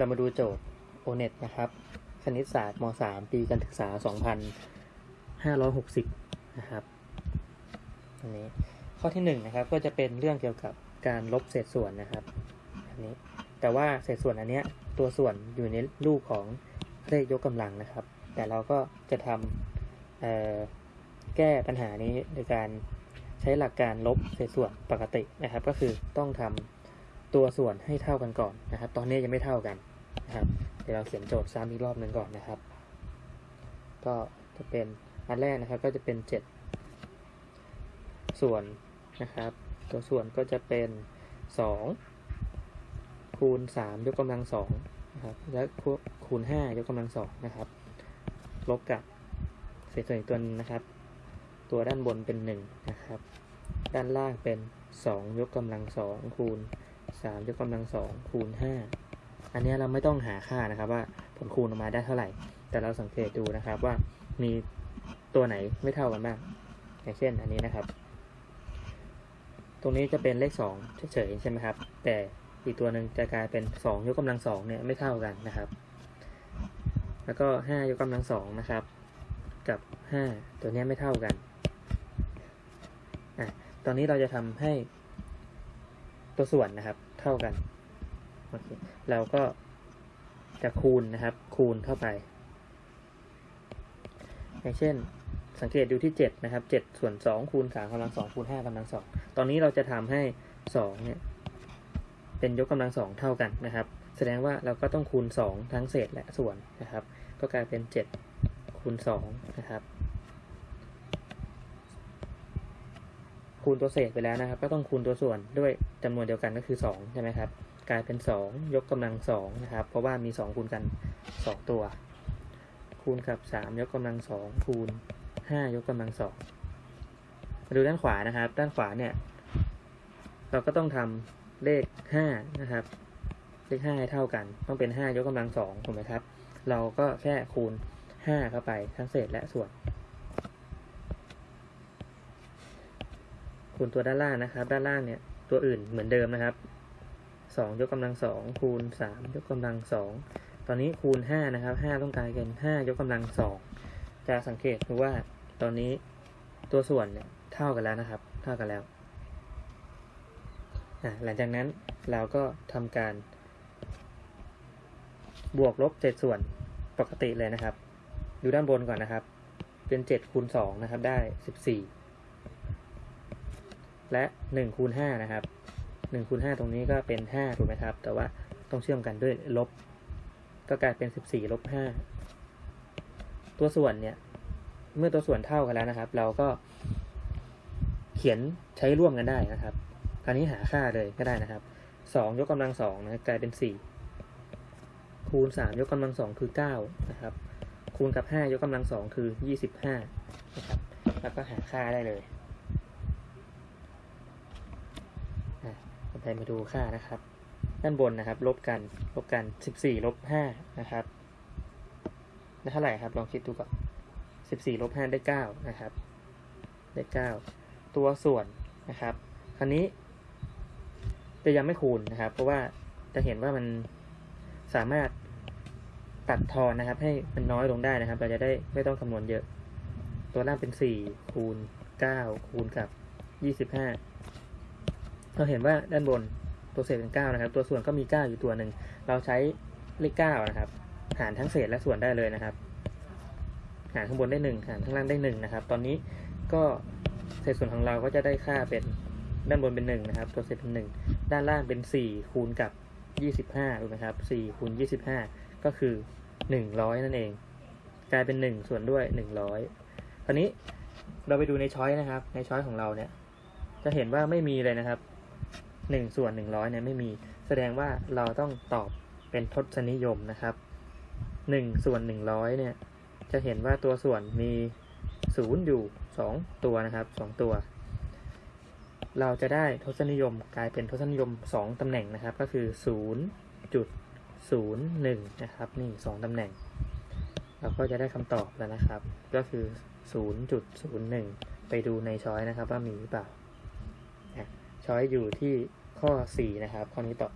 เรามาดูโจทย์ O-NET นะครับ คณิตศาสตร์ม .3 ปีการศึกษา 2560 นะครับอันนี้ข้อที่1นะครับก็จะเป็นเรื่องเกี่ยวกับการลบเศษส่วนนะครับอันนี้แต่ว่าเศษส่วนอันเนี้ยตัวส่วนอยู่ในรูปของเลขยกกำลังนะครับ แต่เราก็จะทำแก้ปัญหานี้โดยการใช้หลักการลบเศษส่วนปกตินะครับ ก็คือต้องทำตัวส่วนให้เท่ากันก่อนนะครับ ตอนนี้ยังไม่เท่ากัน นะครับเดี๋ยวเราเขียนโจทย์ซ้ำอีกรอบหนึ่งก่อนนะครับ ก็จะเป็นอันแรกนะครับก็จะเป็น 7 ส่วนนะครับ ตัวส่วนก็จะเป็น 2 คูณ 3 ยกกำลัง2นะครับและคูณ 5 ยกกำลัง2นะครับลบกับเศษส่วนอีกตัวนึงนะครับ ตัวด้านบนเป็น 1 นะครับ ด้านล่างเป็น 2 ยกกำลัง2คูณ 3 ยกกำลัง2คูณ 5 อันนี้เราไม่ต้องหาค่านะครับว่าผลคูณออกมาได้เท่าไหร่ แต่เราสังเกตดูนะครับว่ามีตัวไหนไม่เท่ากันบ้าง อย่างเช่นอันนี้นะครับ ตรงนี้จะเป็นเลข2เฉยๆใช่ไหมครับ แต่อีกตัวหนึ่งจะกลายเป็น2ยกกำลัง2เนี่ยไม่เท่ากันนะครับ แล้วก็5ยกกำลัง2นะครับ กับ 5 ตัวนี้ไม่เท่ากันอะตอนนี้เราจะทำให้ตัวส่วนนะครับเท่ากัน โอเคเราก็จะคูณนะครับ คูณเข้าไป อย่างเช่น สังเกตดูที่ 7 นะครับ 7 ส่วน 2 คูณ3กำลัง2คูณ5กำลัง2ตอนนี้เราจะทำให้ 2 เนี่ย เป็นยกกำลัง 2 เท่ากันนะครับ แสดงว่าเราก็ต้องคูณ 2 ทั้งเศษและส่วนนะครับ ก็กลายเป็น 7 คูณ 2 นะครับคูณตัวเศษไปแล้วนะครับ ก็ต้องคูณตัวส่วนด้วยจำนวนเดียวกันก็คือ2ใช่ไหมครับ กลายเป็น 2 ยกกำลัง2นะครับ เพราะว่ามี 2 คูณกัน 2 ตัว คูณกับ 3 ยกกำลัง 2 คูณ 5 ยกกำลัง2มาดูด้านขวานะครับ ด้านขวาเนี่ยเราก็ต้องทำเลข 5 นะครับ เลข5ให้เท่ากัน ต้องเป็น 5 ยกกำลัง2ถูกไหมครับ เราก็แค่คูณ 5 เข้าไปทั้งเศษและส่วน คูณตัวด้านล่างนะครับ ด้านล่างเนี่ยตัวอื่นเหมือนเดิมนะครับ 2ยกกำลัง2คูณ3ยกกำลัง2ตอนนี้คูณ5นะครับ5ต้องกลายเป็น5ยกกำลัง2จะสังเกตดูว่าตอนนี้ตัวส่วนเนี่ยเท่ากันแล้วนะครับ เท่ากันแล้วหลังจากนั้นเราก็ทำการ บวกลบเศษส่วนปกติเลยนะครับ ดูด้านบนก่อนนะครับ เป็น7คูณ2นะครับได้14และ1คูณ5นะครับ 1คูณ5ตรงนี้ก็เป็น 5 ถูกไหมครับ แต่ว่าต้องเชื่อมกันด้วยลบ ก็กลายเป็น 14ลบ5ตัวส่วนเนี่ย เมื่อตัวส่วนเท่ากันแล้วนะครับ เราก็เขียนใช้ร่วมกันได้นะครับ คราวนี้หาค่าเลยก็ได้นะครับ 2 ยกกำลัง2นะกลายเป็น 4 คูณ 3 ยกกำลัง2คือ 9 นะครับ คูณกับ 5 ยกกำลัง2คือ 25 นะครับ แล้วก็หาค่าได้เลย ต่อไปมาดูค่านะครับ ด้านบนนะครับ ลบกัน ลบกัน 14ลบ5นะครับ ได้เท่าไหร่ครับ ลองคิดดูก่อน14ลบ5ได้9นะครับ ได้9ตัวส่วนนะครับ คราวนี้ จะยังไม่คูณนะครับ เพราะว่าจะเห็นว่ามันสามารถตัดทอนนะครับ ให้มันน้อยลงได้นะครับ เราจะได้ไม่ต้องคำนวณเยอะ ตัวล่างเป็น 4 คูณ 9 คูณกับ 25 เราเห็นว่าด้านบนตัวเศษเป็น9นะครับ ตัวส่วนก็มี 9 อยู่ตัวหนึ่ง เราใช้เลข9นะครับ หารทั้งเศษและส่วนได้เลยนะครับ หารข้างบนได้ 1 หารข้างล่างได้1นะครับ ตอนนี้ก็เศษส่วนของเราก็จะได้ค่าเป็นด้านบนเป็น1นะครับ ตัวเศษเป็น 1 ด้านล่างเป็น 4 คูณกับ 25ถูกไหมครับ4คูณ25 ก็คือ 100 นั่นเอง กลายเป็น 1 ส่วนด้วย 100 คราวนี้เราไปดูในช้อยนะครับ ในช้อยของเราเนี่ย จะเห็นว่าไม่มีเลยนะครับ 1 ส่วน 100เนี่ยไม่มี แสดงว่าเราต้องตอบเป็นทศนิยมนะครับ 1 ส่วน 100เนี่ยจะเห็นว่าตัวส่วนมี 0 อยู่ 2 ตัวนะครับ 2 ตัว เราจะได้ทศนิยมกลายเป็นทศนิยม 2ตำแหน่งนะครับ ก็คือ0จุด0 1 นะครับ นี่2ตำแหน่ง เราก็จะได้คำตอบแล้วนะครับ ก็คือ 0.01 ไปดูในช้อยนะครับว่ามีหรือเปล่าช้อยอยู่ที่ ข้อ 4 นะครับ ข้อนี้ตอบ